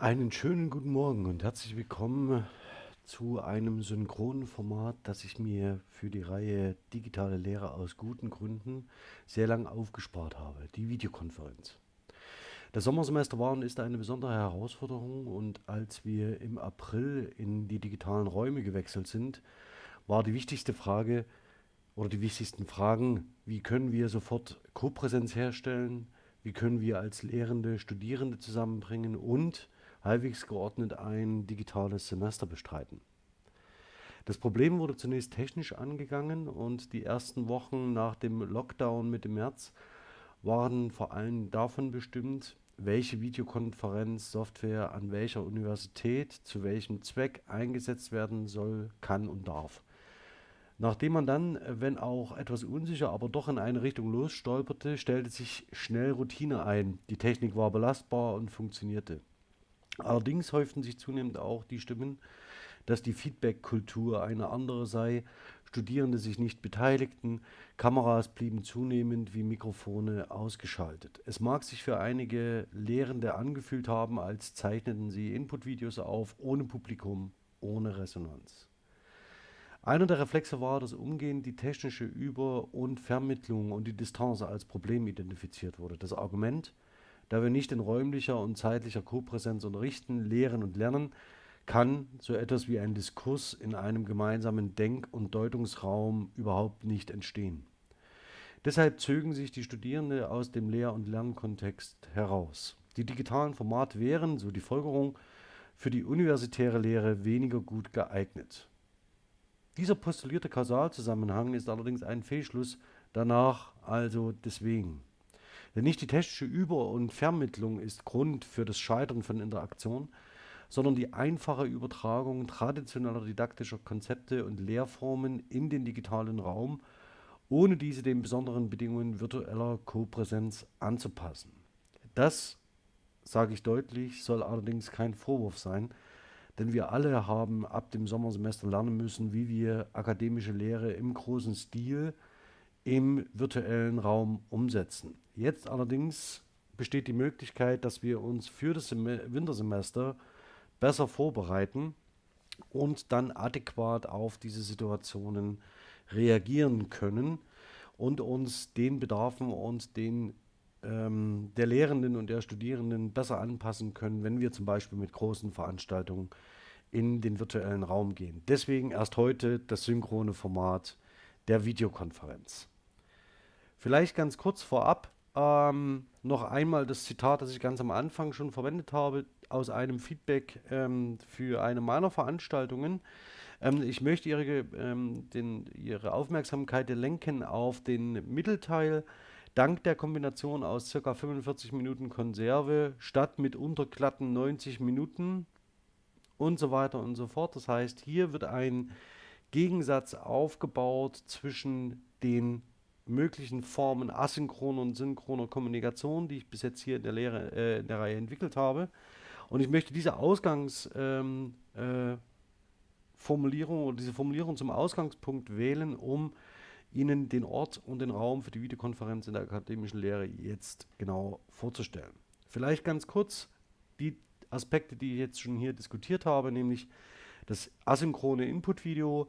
Einen schönen guten Morgen und herzlich willkommen zu einem synchronen Format, das ich mir für die Reihe Digitale Lehre aus guten Gründen sehr lang aufgespart habe, die Videokonferenz. Das Sommersemester war und ist eine besondere Herausforderung und als wir im April in die digitalen Räume gewechselt sind, war die wichtigste Frage oder die wichtigsten Fragen, wie können wir sofort Kopräsenz herstellen, wie können wir als Lehrende Studierende zusammenbringen und halbwegs geordnet ein digitales Semester bestreiten. Das Problem wurde zunächst technisch angegangen und die ersten Wochen nach dem Lockdown Mitte März waren vor allem davon bestimmt, welche Videokonferenzsoftware an welcher Universität zu welchem Zweck eingesetzt werden soll, kann und darf. Nachdem man dann, wenn auch etwas unsicher, aber doch in eine Richtung losstolperte, stellte sich schnell Routine ein. Die Technik war belastbar und funktionierte. Allerdings häuften sich zunehmend auch die Stimmen, dass die Feedback-Kultur eine andere sei, Studierende sich nicht beteiligten, Kameras blieben zunehmend wie Mikrofone ausgeschaltet. Es mag sich für einige Lehrende angefühlt haben, als zeichneten sie Input-Videos auf, ohne Publikum, ohne Resonanz. Einer der Reflexe war, dass umgehend die technische Über- und Vermittlung und die Distanz als Problem identifiziert wurde. Das Argument, da wir nicht in räumlicher und zeitlicher Kopräsenz unterrichten, lehren und lernen, kann so etwas wie ein Diskurs in einem gemeinsamen Denk- und Deutungsraum überhaupt nicht entstehen. Deshalb zögen sich die Studierenden aus dem Lehr- und Lernkontext heraus. Die digitalen Formate wären, so die Folgerung, für die universitäre Lehre weniger gut geeignet. Dieser postulierte Kausalzusammenhang ist allerdings ein Fehlschluss, danach also deswegen. Denn nicht die technische Über- und Vermittlung ist Grund für das Scheitern von Interaktion, sondern die einfache Übertragung traditioneller didaktischer Konzepte und Lehrformen in den digitalen Raum, ohne diese den besonderen Bedingungen virtueller Kopräsenz anzupassen. Das, sage ich deutlich, soll allerdings kein Vorwurf sein, denn wir alle haben ab dem Sommersemester lernen müssen, wie wir akademische Lehre im großen Stil im virtuellen Raum umsetzen. Jetzt allerdings besteht die Möglichkeit, dass wir uns für das Wintersemester besser vorbereiten und dann adäquat auf diese Situationen reagieren können und uns den Bedarfen und den ähm, der Lehrenden und der Studierenden besser anpassen können, wenn wir zum Beispiel mit großen Veranstaltungen in den virtuellen Raum gehen. Deswegen erst heute das synchrone Format der Videokonferenz. Vielleicht ganz kurz vorab ähm, noch einmal das Zitat, das ich ganz am Anfang schon verwendet habe, aus einem Feedback ähm, für eine meiner Veranstaltungen. Ähm, ich möchte ihre, ähm, den, ihre Aufmerksamkeit lenken auf den Mittelteil. Dank der Kombination aus ca. 45 Minuten Konserve statt mit unterglatten 90 Minuten und so weiter und so fort. Das heißt, hier wird ein Gegensatz aufgebaut zwischen den möglichen Formen asynchroner und synchroner Kommunikation, die ich bis jetzt hier in der, Lehre, äh, in der Reihe entwickelt habe. Und ich möchte diese Ausgangsformulierung ähm, äh, oder diese Formulierung zum Ausgangspunkt wählen, um Ihnen den Ort und den Raum für die Videokonferenz in der akademischen Lehre jetzt genau vorzustellen. Vielleicht ganz kurz die Aspekte, die ich jetzt schon hier diskutiert habe, nämlich das asynchrone Input-Video,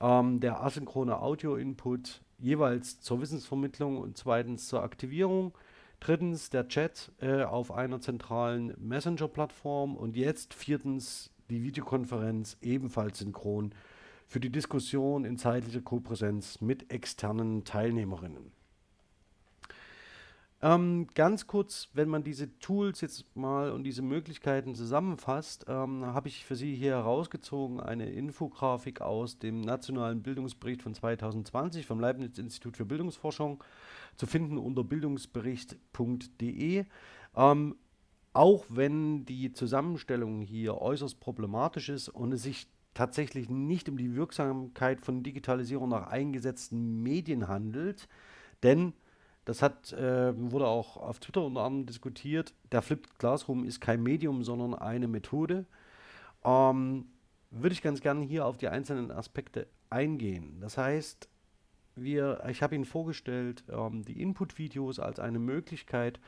ähm, der asynchrone Audio-Input jeweils zur Wissensvermittlung und zweitens zur Aktivierung. Drittens der Chat äh, auf einer zentralen Messenger-Plattform und jetzt viertens die Videokonferenz ebenfalls synchron für die Diskussion in zeitlicher Kopräsenz mit externen Teilnehmerinnen. Ähm, ganz kurz, wenn man diese Tools jetzt mal und diese Möglichkeiten zusammenfasst, ähm, habe ich für Sie hier herausgezogen eine Infografik aus dem Nationalen Bildungsbericht von 2020 vom Leibniz-Institut für Bildungsforschung, zu finden unter bildungsbericht.de. Ähm, auch wenn die Zusammenstellung hier äußerst problematisch ist und es sich tatsächlich nicht um die Wirksamkeit von Digitalisierung nach eingesetzten Medien handelt, denn das hat, äh, wurde auch auf Twitter unter anderem diskutiert. Der Flipped Classroom ist kein Medium, sondern eine Methode. Ähm, würde ich ganz gerne hier auf die einzelnen Aspekte eingehen. Das heißt, wir, ich habe Ihnen vorgestellt, ähm, die Input-Videos als eine Möglichkeit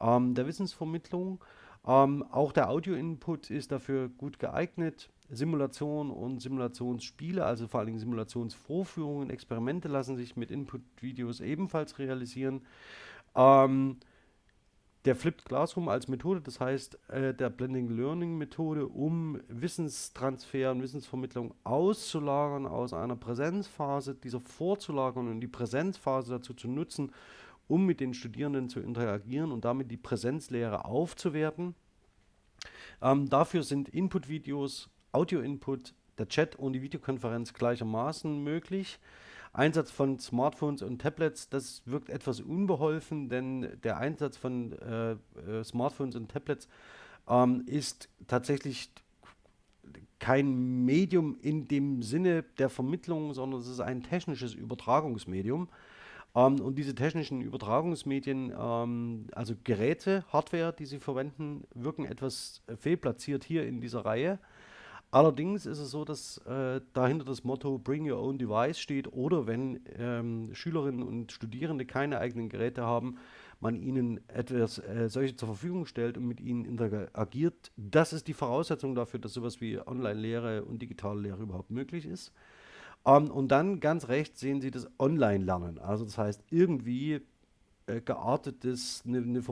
ähm, der Wissensvermittlung. Ähm, auch der Audio-Input ist dafür gut geeignet. Simulation und Simulationsspiele, also vor allem Simulationsvorführungen, Experimente lassen sich mit Input-Videos ebenfalls realisieren. Ähm, der Flipped Classroom als Methode, das heißt äh, der Blending Learning Methode, um Wissenstransfer und Wissensvermittlung auszulagern aus einer Präsenzphase, dieser vorzulagern und die Präsenzphase dazu zu nutzen, um mit den Studierenden zu interagieren und damit die Präsenzlehre aufzuwerten. Ähm, dafür sind Input-Videos, Audio-Input, der Chat und die Videokonferenz gleichermaßen möglich. Einsatz von Smartphones und Tablets, das wirkt etwas unbeholfen, denn der Einsatz von äh, äh, Smartphones und Tablets ähm, ist tatsächlich kein Medium in dem Sinne der Vermittlung, sondern es ist ein technisches Übertragungsmedium. Ähm, und diese technischen Übertragungsmedien, ähm, also Geräte, Hardware, die sie verwenden, wirken etwas fehlplatziert hier in dieser Reihe. Allerdings ist es so, dass äh, dahinter das Motto Bring Your Own Device steht oder wenn ähm, Schülerinnen und Studierende keine eigenen Geräte haben, man ihnen etwas äh, solche zur Verfügung stellt und mit ihnen interagiert. Das ist die Voraussetzung dafür, dass sowas wie Online-Lehre und digitale Lehre überhaupt möglich ist. Ähm, und dann ganz rechts sehen Sie das Online-Lernen. Also das heißt irgendwie äh, geartetes, eine ne,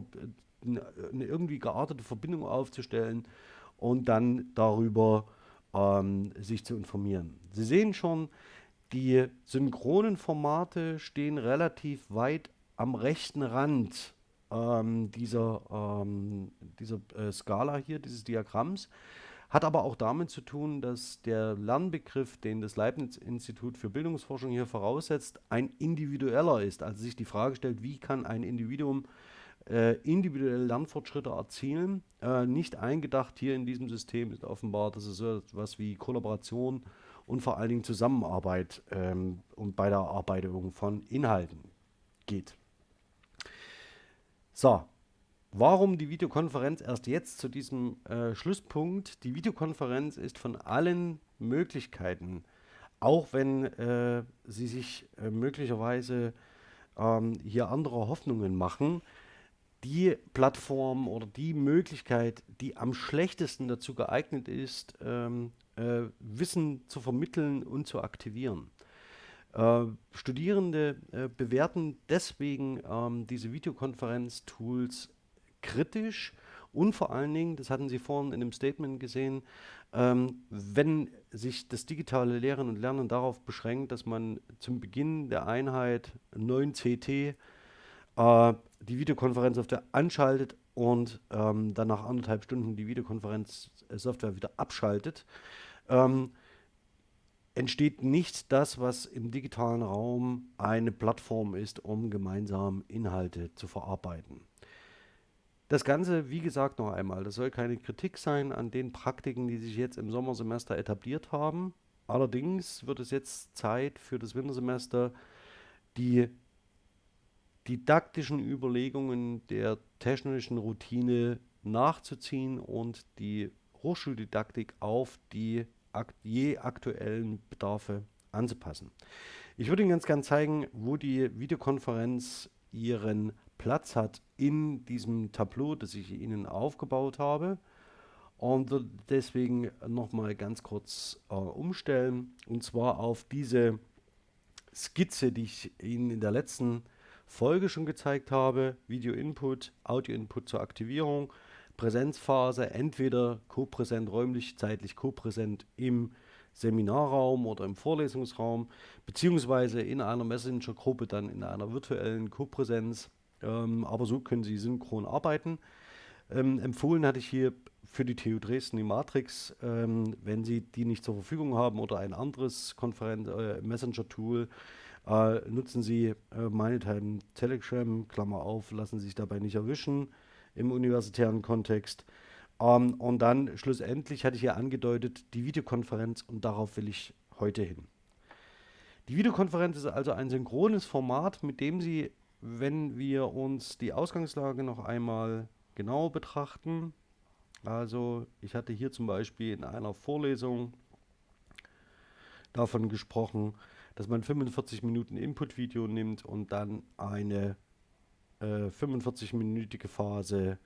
ne, ne irgendwie geartete Verbindung aufzustellen und dann darüber ähm, sich zu informieren. Sie sehen schon, die synchronen Formate stehen relativ weit am rechten Rand ähm, dieser, ähm, dieser äh, Skala hier, dieses Diagramms. Hat aber auch damit zu tun, dass der Lernbegriff, den das Leibniz-Institut für Bildungsforschung hier voraussetzt, ein individueller ist. Also sich die Frage stellt, wie kann ein Individuum äh, individuelle Lernfortschritte erzielen. Äh, nicht eingedacht hier in diesem System ist offenbar, dass es so etwas wie Kollaboration und vor allen Dingen Zusammenarbeit ähm, und bei der Erarbeitung von Inhalten geht. So, warum die Videokonferenz erst jetzt zu diesem äh, Schlusspunkt? Die Videokonferenz ist von allen Möglichkeiten, auch wenn äh, sie sich äh, möglicherweise ähm, hier andere Hoffnungen machen, die Plattform oder die Möglichkeit, die am schlechtesten dazu geeignet ist, ähm, äh, Wissen zu vermitteln und zu aktivieren. Äh, Studierende äh, bewerten deswegen ähm, diese Videokonferenz-Tools kritisch und vor allen Dingen, das hatten Sie vorhin in dem Statement gesehen, ähm, wenn sich das digitale Lehren und Lernen darauf beschränkt, dass man zum Beginn der Einheit 9 CT äh, die Videokonferenz Software anschaltet und ähm, dann nach anderthalb Stunden die Videokonferenz Software wieder abschaltet, ähm, entsteht nicht das, was im digitalen Raum eine Plattform ist, um gemeinsam Inhalte zu verarbeiten. Das Ganze, wie gesagt, noch einmal, das soll keine Kritik sein an den Praktiken, die sich jetzt im Sommersemester etabliert haben. Allerdings wird es jetzt Zeit für das Wintersemester, die didaktischen Überlegungen der technischen Routine nachzuziehen und die Hochschuldidaktik auf die je aktuellen Bedarfe anzupassen. Ich würde Ihnen ganz gerne zeigen, wo die Videokonferenz ihren Platz hat in diesem Tableau, das ich Ihnen aufgebaut habe. Und deswegen nochmal ganz kurz äh, umstellen. Und zwar auf diese Skizze, die ich Ihnen in der letzten Folge schon gezeigt habe, Video-Input, Audio-Input zur Aktivierung, Präsenzphase, entweder kopräsent räumlich, zeitlich kopräsent im Seminarraum oder im Vorlesungsraum, beziehungsweise in einer Messenger-Gruppe dann in einer virtuellen Kopräsenz. Ähm, aber so können Sie synchron arbeiten. Ähm, empfohlen hatte ich hier für die TU Dresden die Matrix, ähm, wenn Sie die nicht zur Verfügung haben oder ein anderes Konferenz äh, Messenger-Tool, äh, nutzen Sie äh, meinethalben Telegram, Klammer auf, lassen Sie sich dabei nicht erwischen im universitären Kontext. Ähm, und dann schlussendlich hatte ich ja angedeutet, die Videokonferenz und darauf will ich heute hin. Die Videokonferenz ist also ein synchrones Format, mit dem Sie, wenn wir uns die Ausgangslage noch einmal genau betrachten, also ich hatte hier zum Beispiel in einer Vorlesung davon gesprochen, dass man 45 Minuten Input-Video nimmt und dann eine äh, 45-minütige Phase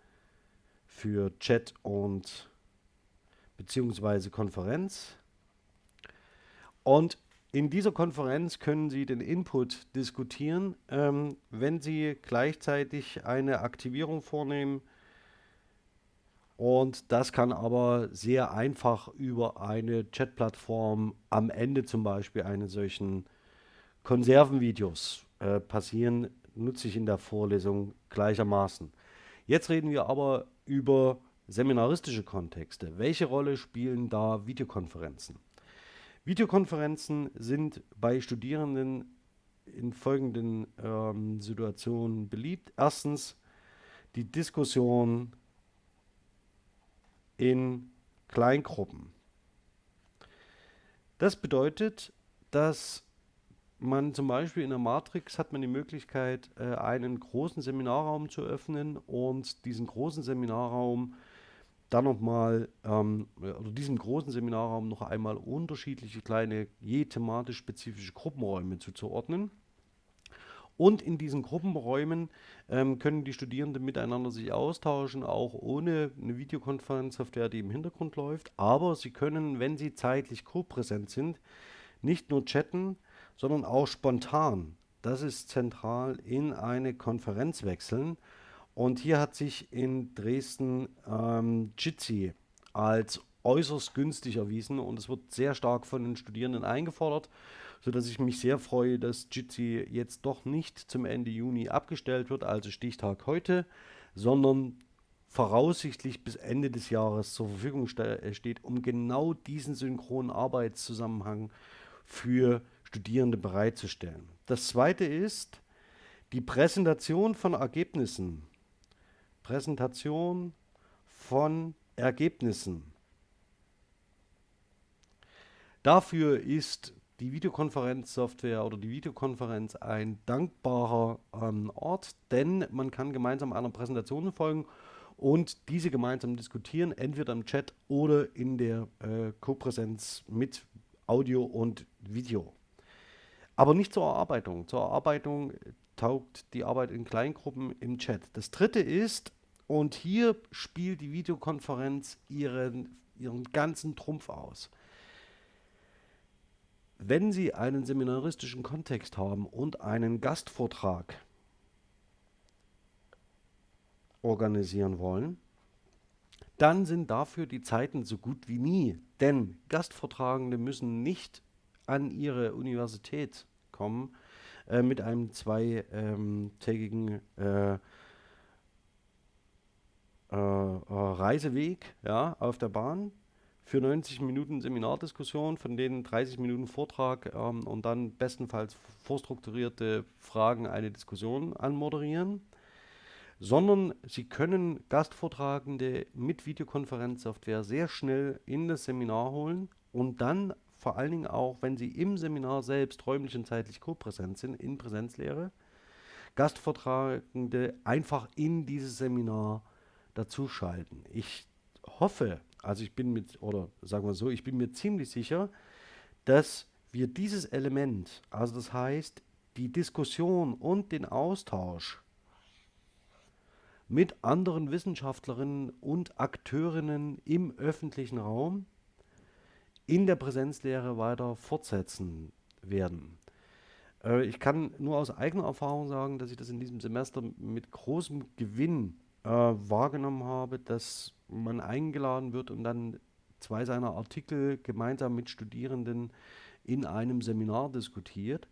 für Chat und beziehungsweise Konferenz. Und in dieser Konferenz können Sie den Input diskutieren. Ähm, wenn Sie gleichzeitig eine Aktivierung vornehmen, und das kann aber sehr einfach über eine Chatplattform am Ende zum Beispiel eines solchen Konservenvideos äh, passieren, nutze ich in der Vorlesung gleichermaßen. Jetzt reden wir aber über seminaristische Kontexte. Welche Rolle spielen da Videokonferenzen? Videokonferenzen sind bei Studierenden in folgenden ähm, Situationen beliebt. Erstens die Diskussion in Kleingruppen. Das bedeutet, dass man zum Beispiel in der Matrix hat man die Möglichkeit, äh, einen großen Seminarraum zu öffnen und diesen großen Seminarraum dann nochmal, ähm, oder diesem großen Seminarraum noch einmal unterschiedliche kleine, je thematisch spezifische Gruppenräume zuzuordnen. Und in diesen Gruppenräumen ähm, können die Studierenden miteinander sich austauschen, auch ohne eine Videokonferenzsoftware, die im Hintergrund läuft. Aber sie können, wenn sie zeitlich co-präsent sind, nicht nur chatten, sondern auch spontan. Das ist zentral in eine Konferenz wechseln. Und hier hat sich in Dresden ähm, Jitsi als äußerst günstig erwiesen und es wird sehr stark von den Studierenden eingefordert, sodass ich mich sehr freue, dass Jitsi jetzt doch nicht zum Ende Juni abgestellt wird, also Stichtag heute, sondern voraussichtlich bis Ende des Jahres zur Verfügung ste steht, um genau diesen synchronen Arbeitszusammenhang für Studierende bereitzustellen. Das zweite ist die Präsentation von Ergebnissen Präsentation von Ergebnissen. Dafür ist die Videokonferenzsoftware oder die Videokonferenz ein dankbarer ähm, Ort, denn man kann gemeinsam einer Präsentation folgen und diese gemeinsam diskutieren, entweder im Chat oder in der äh, Co-Präsenz mit Audio und Video. Aber nicht zur Erarbeitung. Zur Erarbeitung taugt die Arbeit in Kleingruppen im Chat. Das dritte ist, und hier spielt die Videokonferenz ihren, ihren ganzen Trumpf aus. Wenn Sie einen seminaristischen Kontext haben und einen Gastvortrag organisieren wollen, dann sind dafür die Zeiten so gut wie nie. Denn Gastvortragende müssen nicht an ihre Universität kommen äh, mit einem zweitägigen äh, äh, äh, Reiseweg ja, auf der Bahn für 90 Minuten Seminardiskussion, von denen 30 Minuten Vortrag ähm, und dann bestenfalls vorstrukturierte Fragen eine Diskussion anmoderieren, sondern Sie können Gastvortragende mit Videokonferenzsoftware sehr schnell in das Seminar holen und dann vor allen Dingen auch, wenn Sie im Seminar selbst räumlich und zeitlich co-präsent sind, in Präsenzlehre, Gastvortragende einfach in dieses Seminar dazuschalten. Ich hoffe, also ich bin mit, oder sagen wir so, ich bin mir ziemlich sicher, dass wir dieses Element, also das heißt die Diskussion und den Austausch mit anderen Wissenschaftlerinnen und Akteurinnen im öffentlichen Raum in der Präsenzlehre weiter fortsetzen werden. Äh, ich kann nur aus eigener Erfahrung sagen, dass ich das in diesem Semester mit großem Gewinn äh, wahrgenommen habe, dass man eingeladen wird und dann zwei seiner Artikel gemeinsam mit Studierenden in einem Seminar diskutiert,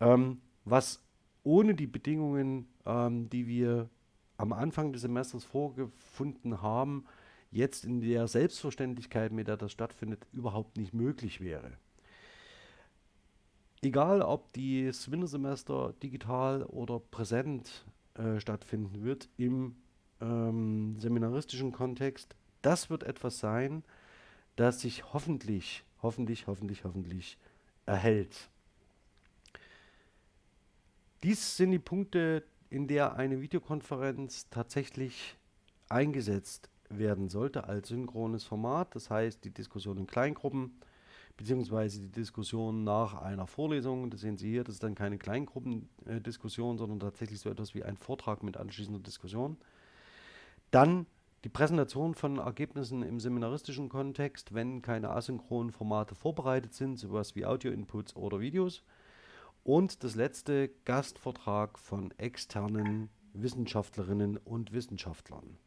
ähm, was ohne die Bedingungen, ähm, die wir am Anfang des Semesters vorgefunden haben, jetzt in der Selbstverständlichkeit, mit der das stattfindet, überhaupt nicht möglich wäre. Egal, ob das Wintersemester digital oder präsent äh, stattfinden wird, im ähm, seminaristischen Kontext, das wird etwas sein, das sich hoffentlich, hoffentlich, hoffentlich, hoffentlich erhält. Dies sind die Punkte, in der eine Videokonferenz tatsächlich eingesetzt werden sollte als synchrones Format. Das heißt, die Diskussion in Kleingruppen, beziehungsweise die Diskussion nach einer Vorlesung, das sehen Sie hier, das ist dann keine Kleingruppendiskussion, sondern tatsächlich so etwas wie ein Vortrag mit anschließender Diskussion. Dann die Präsentation von Ergebnissen im seminaristischen Kontext, wenn keine asynchronen Formate vorbereitet sind, sowas wie Audio-Inputs oder Videos. Und das letzte Gastvortrag von externen Wissenschaftlerinnen und Wissenschaftlern.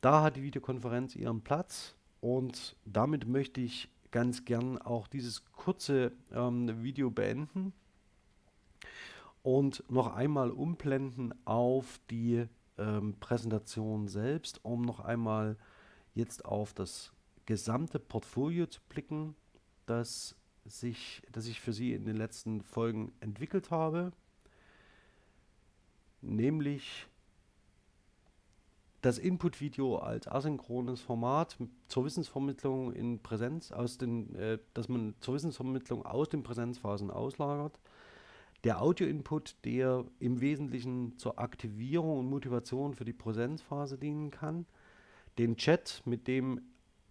Da hat die Videokonferenz ihren Platz und damit möchte ich ganz gern auch dieses kurze ähm, Video beenden und noch einmal umblenden auf die ähm, Präsentation selbst, um noch einmal jetzt auf das gesamte Portfolio zu blicken, das, sich, das ich für Sie in den letzten Folgen entwickelt habe, nämlich das Input-Video als asynchrones Format zur Wissensvermittlung in Präsenz, aus den, äh, dass man zur Wissensvermittlung aus den Präsenzphasen auslagert. Der Audio-Input, der im Wesentlichen zur Aktivierung und Motivation für die Präsenzphase dienen kann. Den Chat, mit dem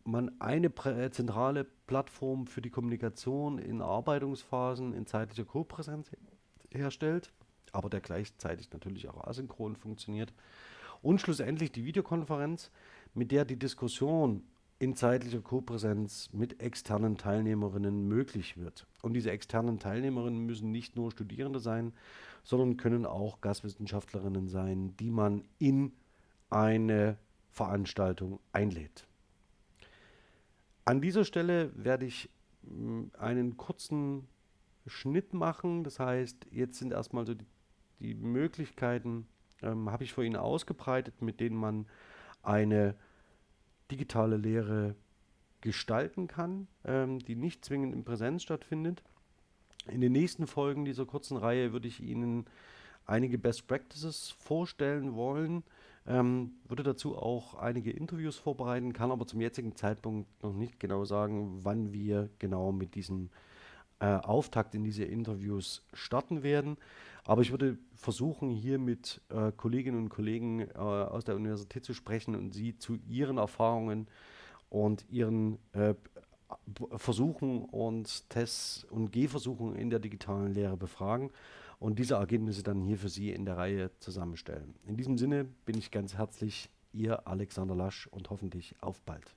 man eine äh, zentrale Plattform für die Kommunikation in Arbeitungsphasen in zeitlicher Kopräsenz herstellt, aber der gleichzeitig natürlich auch asynchron funktioniert. Und schlussendlich die Videokonferenz, mit der die Diskussion in zeitlicher Kopräsenz mit externen Teilnehmerinnen möglich wird. Und diese externen Teilnehmerinnen müssen nicht nur Studierende sein, sondern können auch Gastwissenschaftlerinnen sein, die man in eine Veranstaltung einlädt. An dieser Stelle werde ich hm, einen kurzen Schnitt machen. Das heißt, jetzt sind erstmal so die, die Möglichkeiten ähm, habe ich vor Ihnen ausgebreitet, mit denen man eine digitale Lehre gestalten kann, ähm, die nicht zwingend in Präsenz stattfindet. In den nächsten Folgen dieser kurzen Reihe würde ich Ihnen einige Best Practices vorstellen wollen, ähm, würde dazu auch einige Interviews vorbereiten, kann aber zum jetzigen Zeitpunkt noch nicht genau sagen, wann wir genau mit diesem äh, Auftakt in diese Interviews starten werden. Aber ich würde versuchen, hier mit äh, Kolleginnen und Kollegen äh, aus der Universität zu sprechen und sie zu ihren Erfahrungen und ihren äh, Versuchen und Tests und Gehversuchen in der digitalen Lehre befragen und diese Ergebnisse dann hier für Sie in der Reihe zusammenstellen. In diesem Sinne bin ich ganz herzlich Ihr Alexander Lasch und hoffentlich auf bald.